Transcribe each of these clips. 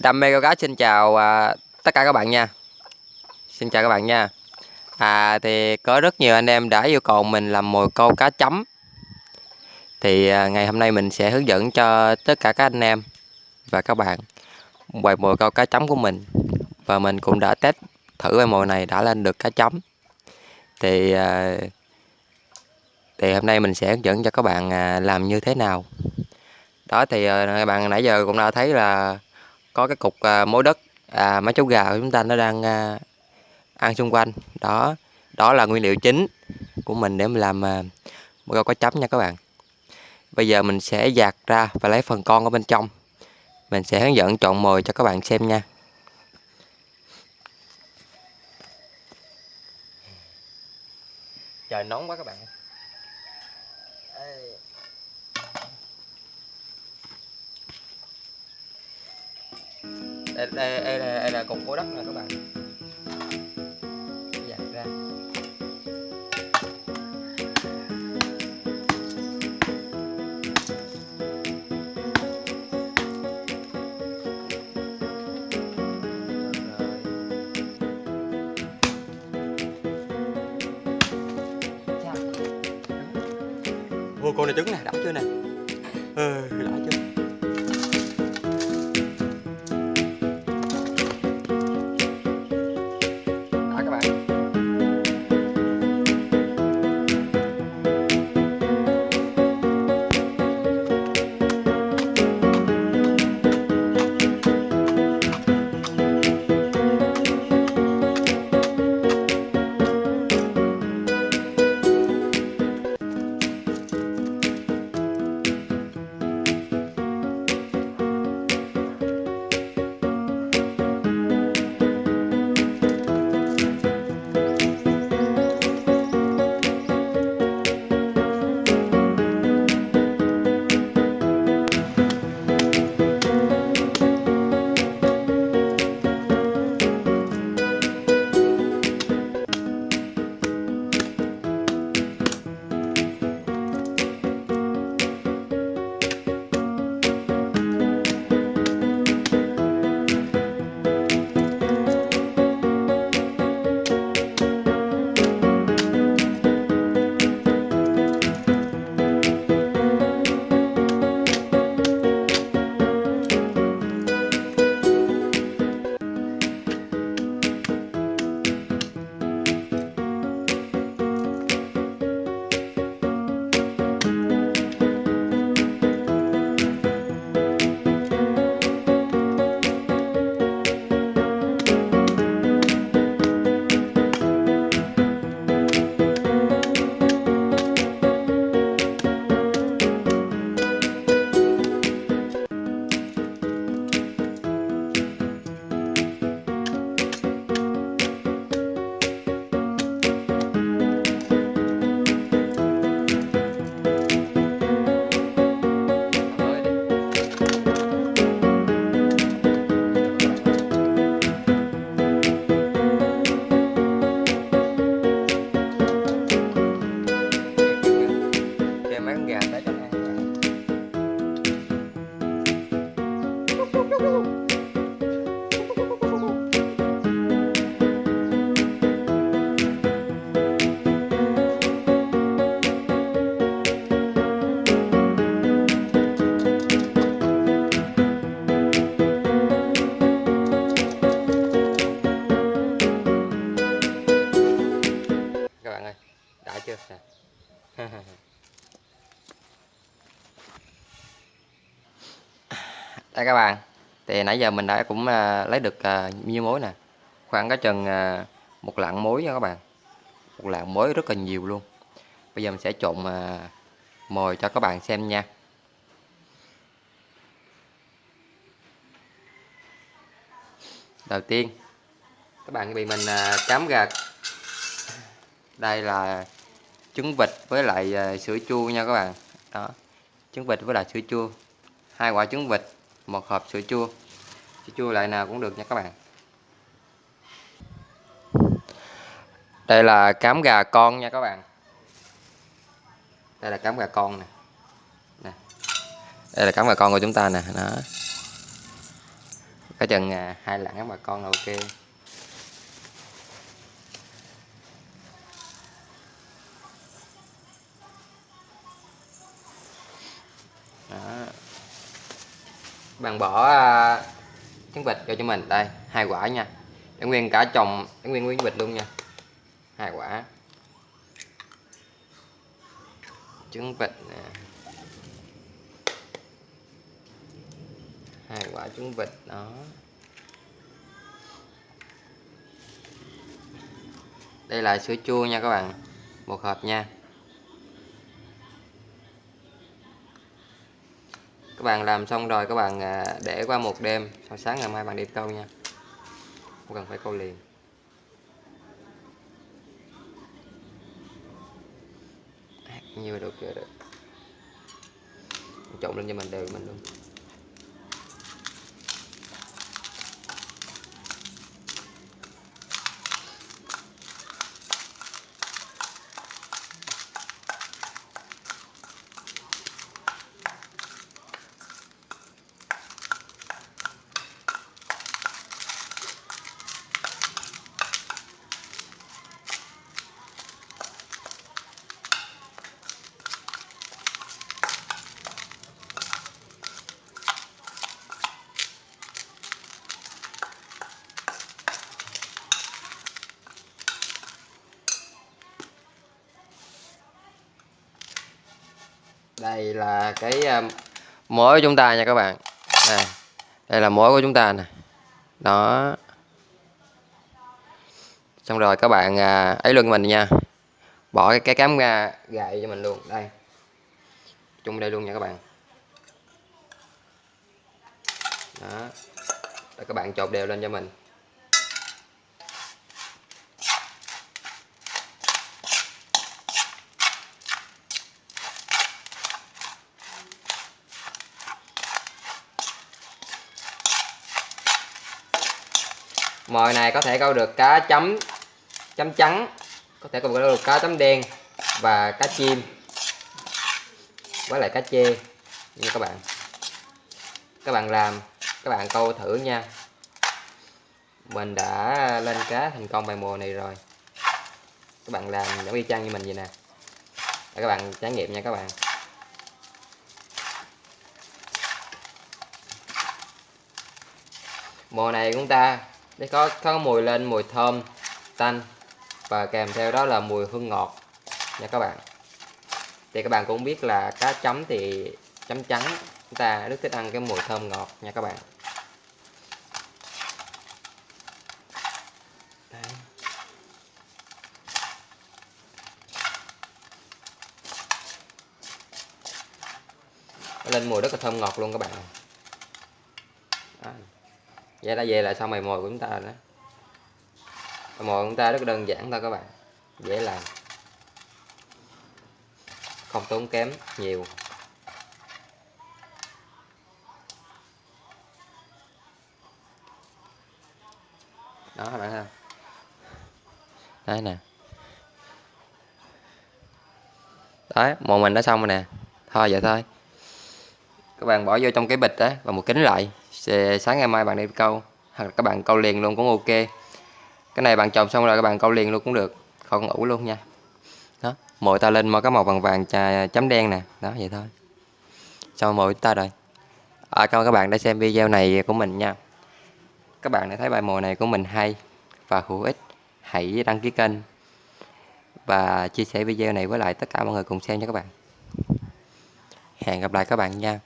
Đam mê câu cá xin chào à, tất cả các bạn nha. Xin chào các bạn nha. À, Thì có rất nhiều anh em đã yêu cầu mình làm mồi câu cá chấm. Thì à, ngày hôm nay mình sẽ hướng dẫn cho tất cả các anh em và các bạn Bài mồi câu cá chấm của mình. Và mình cũng đã test thử bài mồi này đã lên được cá chấm. Thì à, thì hôm nay mình sẽ hướng dẫn cho các bạn à, làm như thế nào. Đó thì à, các bạn nãy giờ cũng đã thấy là có cái cục à, mối đất à, mấy chú gà của chúng ta nó đang à, ăn xung quanh. Đó đó là nguyên liệu chính của mình để mình làm à, một câu cá chấm nha các bạn. Bây giờ mình sẽ dạt ra và lấy phần con ở bên trong. Mình sẽ hướng dẫn chọn mồi cho các bạn xem nha. Trời nóng quá các bạn đây, đây, đây, là, đây là cục của đất nè các bạn. Dạt ra. Ô, con này trứng nè, đỏ chưa nè? Đây các bạn. Thì nãy giờ mình đã cũng ờ, lấy được ờ, nhiêu mối nè? Khoảng có chừng ờ, một lạng mối nha các bạn. Một lạng mối rất là nhiều luôn. Bây giờ mình sẽ trộn mồi cho các bạn xem nha. Đầu tiên các bạn bị mình à, cám đây là trứng vịt với lại sữa chua nha các bạn. Đó trứng vịt với lại sữa chua. Hai quả trứng vịt một hộp sữa chua. Sữa chua loại nào cũng được nha các bạn. Đây là cám gà con nha các bạn. Đây là cám gà con nè. Nè. Đây là cám gà con của chúng ta nè. Đó. Có chừng à, hai lạng cám gà con là ok. Bạn bỏ à, trứng vịt cho cho mình. Đây, hai quả nha. Để nguyên cả chồng, để nguyên nguyên vịt luôn nha. Hai quả. Trứng vịt nè. Hai quả trứng vịt, đó. Đây là sữa chua nha các bạn. Một hộp nha. Các bạn làm xong rồi, các bạn à, để qua một đêm. Sau sáng ngày mai bạn đi câu nha. Không cần phải câu liền. À, Nhiều được chưa được. Trộn lên cho mình đều, mình luôn. Đây là cái à, mối của chúng ta nha các bạn. Đây, đây là mối của chúng ta nè. Đó. Xong rồi các bạn à, ấy luôn mình nha. Bỏ cái, cái cám ra gậy cho mình luôn. Đây. Chung đây luôn nha các bạn. Đó. Rồi các bạn chột đều lên cho mình. Mồi này có thể câu được cá chấm chấm trắng, có thể câu được cá chấm đen và cá chim với lại cá chê như các bạn. Các bạn làm, các bạn câu thử nha. Mình đã lên cá thành công bài mùa này rồi. Các bạn làm giống y chang như mình vậy nè. Để các bạn trải nghiệm nha các bạn. Mùa này chúng ta để có có mùi lên mùi thơm, tanh, và kèm theo đó là mùi hương ngọt nha các bạn. Thì các bạn cũng biết là cá chấm thì chấm trắng, chúng ta rất thích ăn cái mùi thơm ngọt nha các bạn. Đấy. lên mùi rất là thơm ngọt luôn các bạn. Đó vậy đã về là xong mày mồi của chúng ta rồi đó. Mồi của chúng ta rất đơn giản thôi các bạn. Dễ làm. Không tốn kém nhiều. Đó, các bạn ha đây nè. Đấy, mồi mình đã xong rồi nè. Thôi, vậy thôi. Các bạn bỏ vô trong cái bịch đó và một kính lại sáng ngày mai bạn đi câu hoặc là các bạn câu liền luôn cũng ok. Cái này bạn trồng xong rồi các bạn câu liền luôn cũng được không ủ luôn nha. Đó mồi ta lên mà có màu vàng vàng trà chấm đen nè đó vậy thôi. Xong mồi ta rồi à, cảm ơn các bạn đã xem video này của mình nha. Các bạn đã thấy bài mồi này của mình hay và hữu ích hãy đăng ký kênh và chia sẻ video này với lại tất cả mọi người cùng xem nha các bạn. Hẹn gặp lại các bạn nha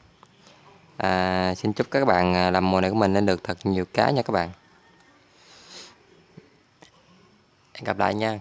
à, xin chúc các bạn à, làm mùa này của mình lên được thật nhiều cá nha các bạn. Hẹn gặp lại nha.